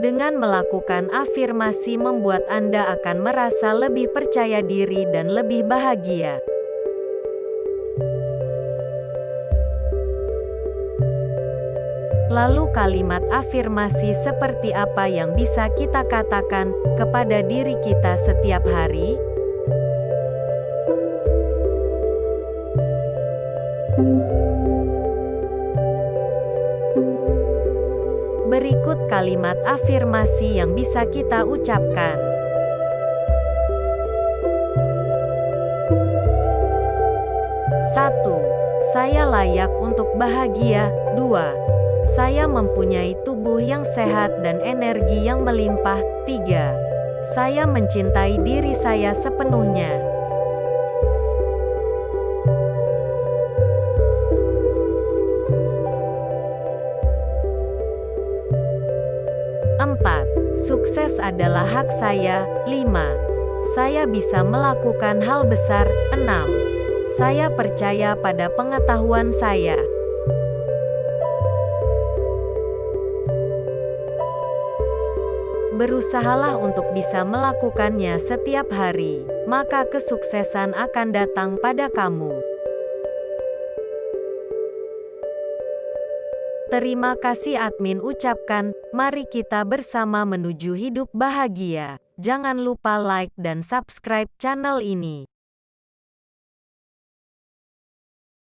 Dengan melakukan afirmasi membuat Anda akan merasa lebih percaya diri dan lebih bahagia. Lalu kalimat afirmasi seperti apa yang bisa kita katakan kepada diri kita setiap hari? Berikut kalimat afirmasi yang bisa kita ucapkan. Satu, Saya layak untuk bahagia. Dua, Saya mempunyai tubuh yang sehat dan energi yang melimpah. Tiga, Saya mencintai diri saya sepenuhnya. 4. Sukses adalah hak saya. 5. Saya bisa melakukan hal besar. 6. Saya percaya pada pengetahuan saya. Berusahalah untuk bisa melakukannya setiap hari, maka kesuksesan akan datang pada kamu. Terima kasih admin ucapkan, mari kita bersama menuju hidup bahagia. Jangan lupa like dan subscribe channel ini.